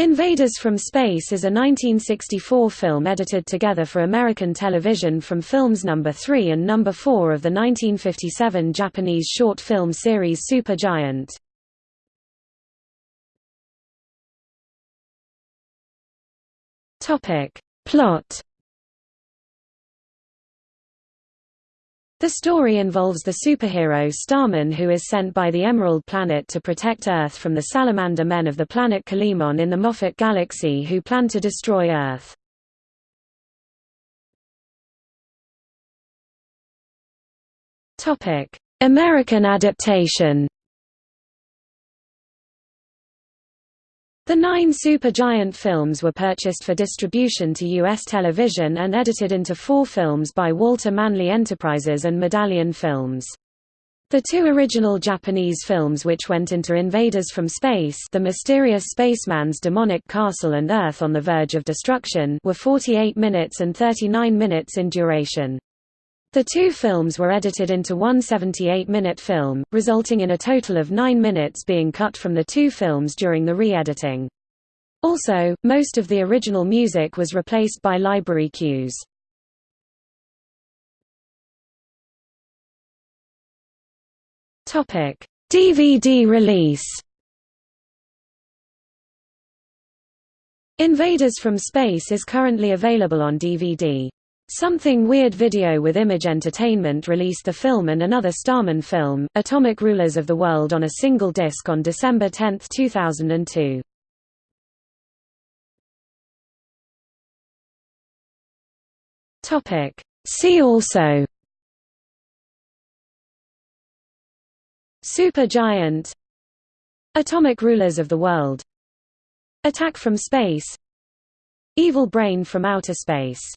Invaders from Space is a 1964 film edited together for American television from films number 3 and number 4 of the 1957 Japanese short film series Supergiant. Topic: Plot The story involves the superhero Starman who is sent by the Emerald Planet to protect Earth from the salamander men of the planet Kalimon in the Moffat Galaxy who plan to destroy Earth. American adaptation The nine Supergiant films were purchased for distribution to U.S. television and edited into four films by Walter Manley Enterprises and Medallion Films. The two original Japanese films which went into Invaders from Space The Mysterious Spaceman's Demonic Castle and Earth on the Verge of Destruction were 48 minutes and 39 minutes in duration. The two films were edited into one 78-minute film, resulting in a total of nine minutes being cut from the two films during the re-editing. Also, most of the original music was replaced by library cues. DVD release Invaders from Space is currently available on DVD. Something Weird Video with Image Entertainment released the film and another Starman film, Atomic Rulers of the World on a single disc on December 10, 2002. See also. Supergiant. Atomic Rulers of the World. Attack from Space. Evil Brain from Outer Space